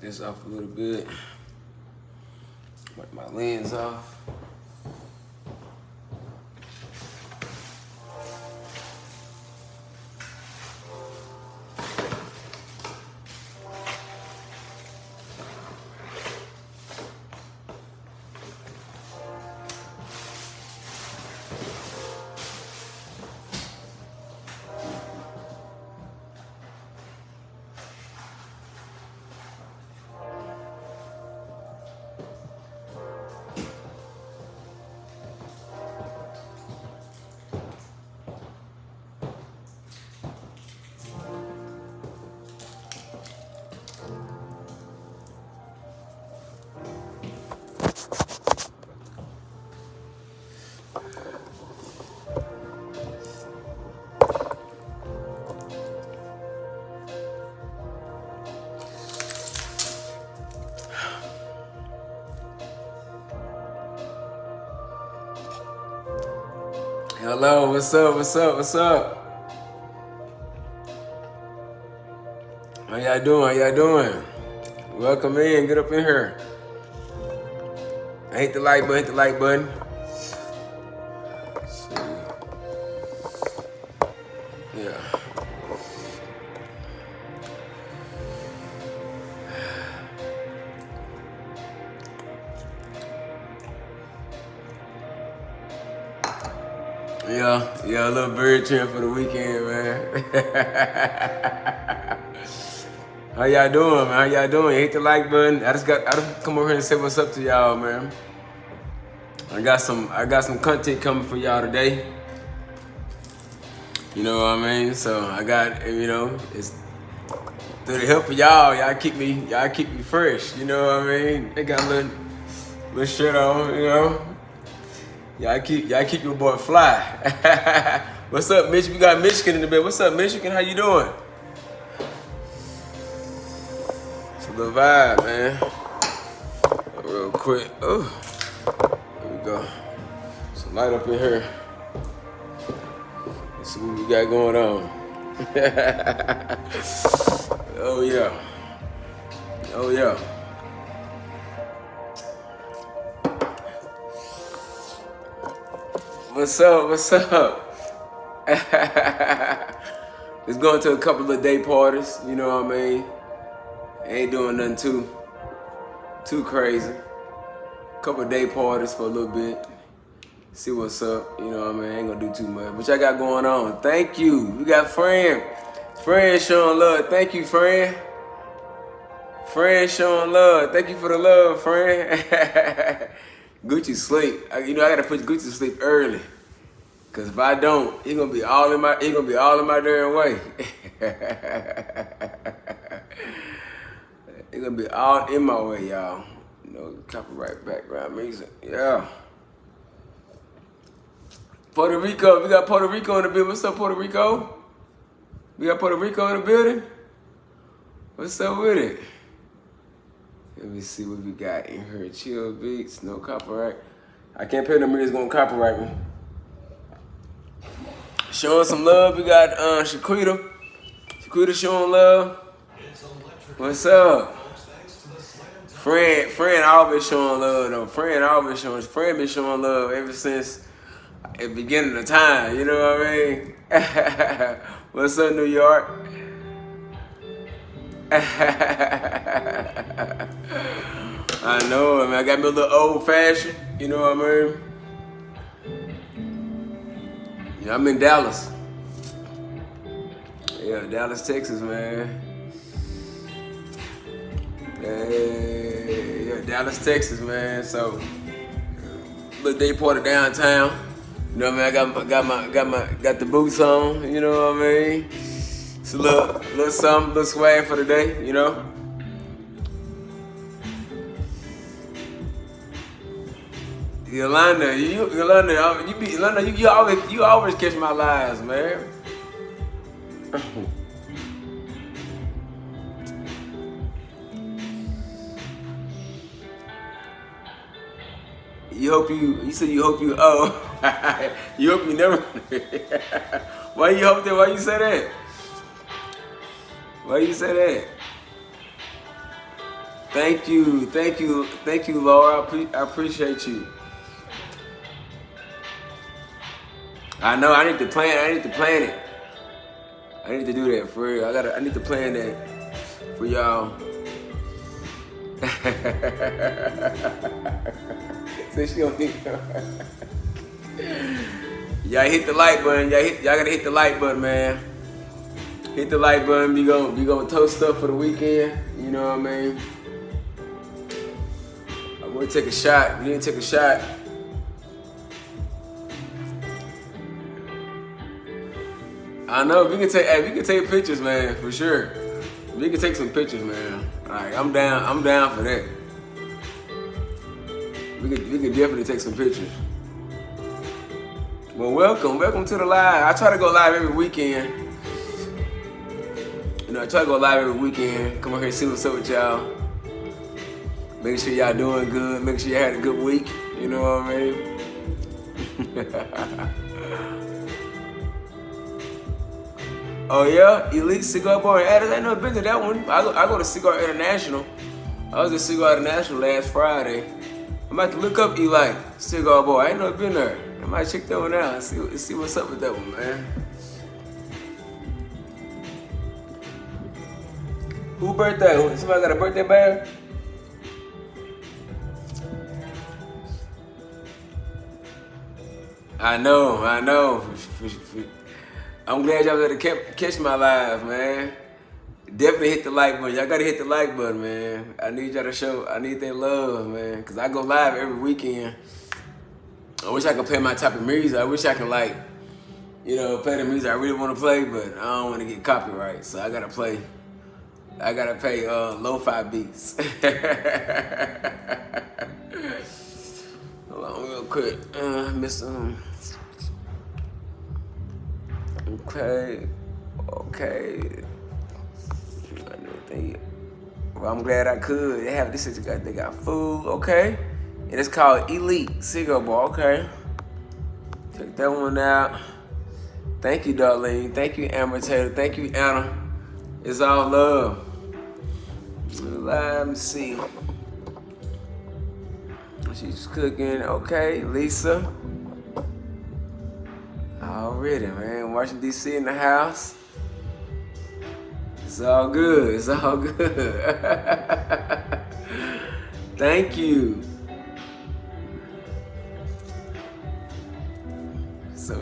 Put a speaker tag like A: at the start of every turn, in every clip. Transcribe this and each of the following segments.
A: this off a little bit. Wipe my lens off. Hello, what's up, what's up, what's up? How y'all doing, how y'all doing? Welcome in, get up in here. Hit the like button, hit the like button. Yeah. Yeah, yeah, a little bird trip for the weekend, man. How y'all doing, man? How y'all doing? Hit the like button. I just got I just come over here and say what's up to y'all, man. I got some I got some content coming for y'all today. You know what I mean? So I got you know, it's through the help of y'all, y'all keep me y'all keep me fresh. You know what I mean? They got a little little shit on, you know. Y'all keep y'all keep your boy fly. What's up, Mitch? We got Michigan in the bed. What's up, Michigan? How you doing? It's a little vibe, man. Real quick. Oh, here we go. Some light up in here. Let's see what we got going on. oh yeah. Oh yeah. What's up? What's up? Just going to a couple of day parties, you know what I mean? Ain't doing nothing too too crazy. Couple day parties for a little bit. See what's up, you know what I mean? Ain't gonna do too much. What y'all got going on. Thank you. We got friend. Friend showing love. Thank you, friend. Friend showing love. Thank you for the love, friend. Gucci sleep. You know I gotta put Gucci to sleep early. Cause if I don't, he gonna be all in my he gonna be all in my damn way. he gonna be all in my way, y'all. Know, copyright background music. Yeah. Puerto Rico, we got Puerto Rico in the building. What's up, Puerto Rico? We got Puerto Rico in the building? What's up with it? Let me see what we got in here. Chill beats, no copyright. I can't pay money, it's gonna copyright me. Showing some love, we got uh, Shaquita. Shaquita showing love. What's up? Friend, friend always showing love though. Friend always showing, friend been showing love ever since the beginning of time, you know what I mean? What's up, New York? I know, I mean, I got me a little old fashioned, you know what I mean? Yeah, I'm in Dallas. Yeah, Dallas, Texas, man. Hey, yeah, Dallas, Texas, man. So, little day party downtown. You know what I mean? I got got my, got my, got the boots on. You know what I mean? It's a little, little something, little swag for the day. You know. Yolanda, you Yolanda, you be Yolanda, you, you always you always catch my lies, man. You hope you you said you hope you oh you hope you never why you hope that why you say that? Why you say that? Thank you, thank you, thank you, Laura. I, I appreciate you. I know I need to plan. I need to plan it. I need to do that for real. I gotta. I need to plan that for y'all. Since she don't think. y'all hit the like button. Y'all hit. Y'all gotta hit the like button, man. Hit the like button. Be gonna be gonna toast stuff for the weekend. You know what I mean? I'm gonna take a shot. We to take a shot. I know we can take. Hey, we can take pictures, man, for sure. We can take some pictures, man. Like I'm down. I'm down for that. We could. We could definitely take some pictures. Well, welcome, welcome to the live. I try to go live every weekend. You know, I try to go live every weekend. Come over here and see what's up with y'all. Make sure y'all doing good. Make sure you had a good week. You know what I mean? Oh yeah, Elite Cigar Bar in Addis. I never been to that one. I go, I go to Cigar International. I was at Cigar International last Friday. I'm about to look up Eli Cigar Bar. I ain't never been there. I might check that one out and see, see what's up with that one, man. Who birthday? Somebody got a birthday bag? I know, I know. I'm glad y'all able to catch my live, man. Definitely hit the like button. Y'all gotta hit the like button, man. I need y'all to show, I need that love, man. Cause I go live every weekend. I wish I could play my type of music. I wish I could like, you know, play the music I really wanna play, but I don't wanna get copyright. So I gotta play, I gotta pay uh, lo-fi beats. Hold on real quick. Uh, miss um, Okay, okay. Well, I'm glad I could. They have this. They got food. Okay, and it's called Elite Cigar Bar. Okay, check that one out. Thank you, Darlene. Thank you, Amber Taylor. Thank you, Anna. It's all love. Let me see. She's cooking. Okay, Lisa. Already, man. Washington, D.C. in the house. It's all good. It's all good. Thank you. So,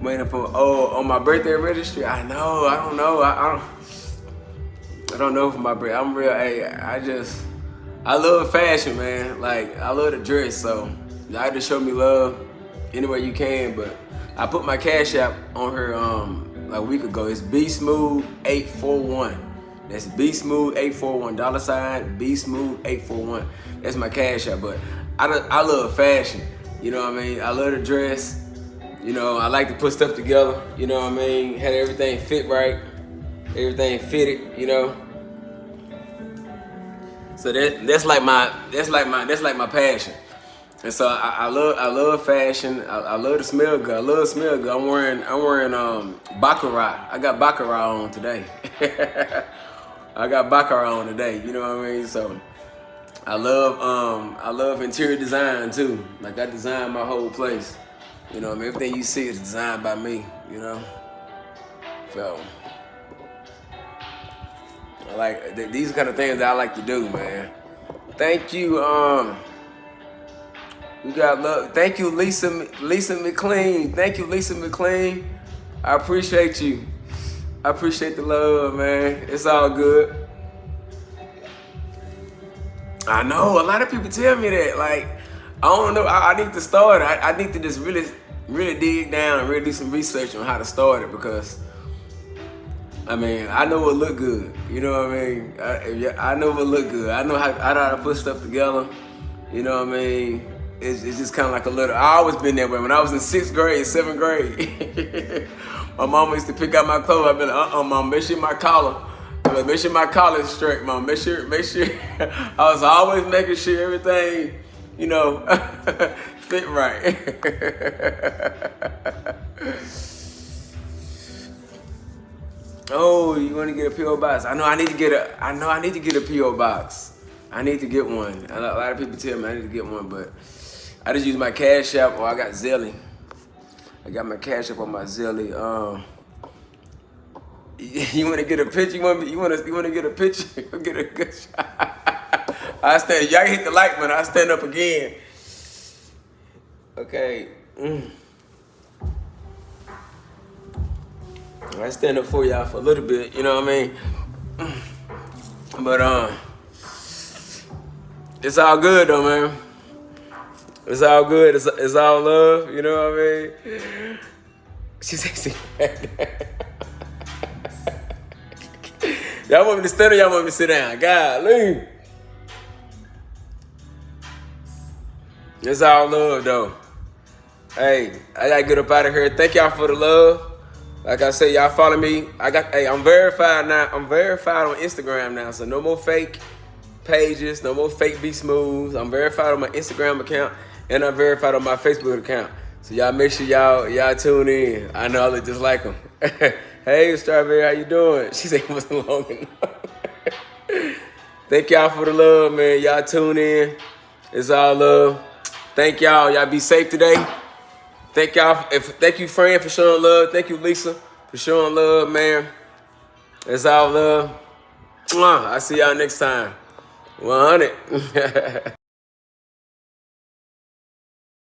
A: waiting for, oh, on my birthday registry? I know. I don't know. I, I don't. I don't know for my birthday. I'm real. Hey, I just, I love fashion, man. Like, I love to dress, so y'all just show me love anywhere you can. But I put my cash app on her um like a week ago. It's B Smooth 841. That's B Smooth 841 dollar sign B Smooth 841. That's my cash app. But I I love fashion. You know what I mean? I love to dress. You know, I like to put stuff together. You know what I mean? Had everything fit right. Everything fitted. You know. So that that's like my that's like my that's like my passion. And so I, I, love I love fashion. I, I, love to smell good. I love smell good. I'm wearing I'm wearing um Baccarat. I got Baccarat on today. I got Baccarat on today. You know what I mean? So I love um I love interior design too. Like I designed my whole place. You know, I mean, everything you see is designed by me. You know, so I like th these kind of things that I like to do, man. Thank you. Um. We got love. Thank you, Lisa Lisa McLean. Thank you, Lisa McLean. I appreciate you. I appreciate the love, man. It's all good. I know a lot of people tell me that. Like, I don't know. I, I need to start. I, I need to just really, really dig down and really do some research on how to start it because. I mean, I know it look good. You know what I mean? I, I know it look good. I know how I know how to put stuff together. You know what I mean? It's, it's just kind of like a little, I always been that way. When I was in sixth grade, seventh grade, my mom used to pick out my clothes. I'd be like, uh-uh, mom, make sure my collar, like, make sure my collar is straight, mom. Make sure, make sure. I was always making sure everything, you know, fit right. Oh, you want to get a PO box? I know I need to get a. I know I need to get a PO box. I need to get one. A lot of people tell me I need to get one, but I just use my Cash App or I got Zelly. I got my Cash App on my Zelly. Um, you want to get a picture? You want? You want to? You want to get a picture? get a good shot. I stand. Y'all hit the like button. I stand up again. Okay. Mm. I stand up for y'all for a little bit, you know what I mean? But um, it's all good though, man. It's all good. It's, it's all love, you know what I mean? She said, Y'all want me to stand or y'all want me to sit down? God, leave. It's all love though. Hey, I gotta get up out of here. Thank y'all for the love. Like I said, y'all follow me. I got hey, I'm verified now. I'm verified on Instagram now. So no more fake pages, no more fake B Smooth. I'm verified on my Instagram account and I'm verified on my Facebook account. So y'all make sure y'all y'all tune in. I know I look just like them. hey Strawberry, how you doing? She said it wasn't long enough. Thank y'all for the love, man. Y'all tune in. It's all love. Thank y'all. Y'all be safe today. Thank y'all. If, thank you, friend, for showing love. Thank you, Lisa, for showing love, man. It's all love. I'll see y'all next time. 100.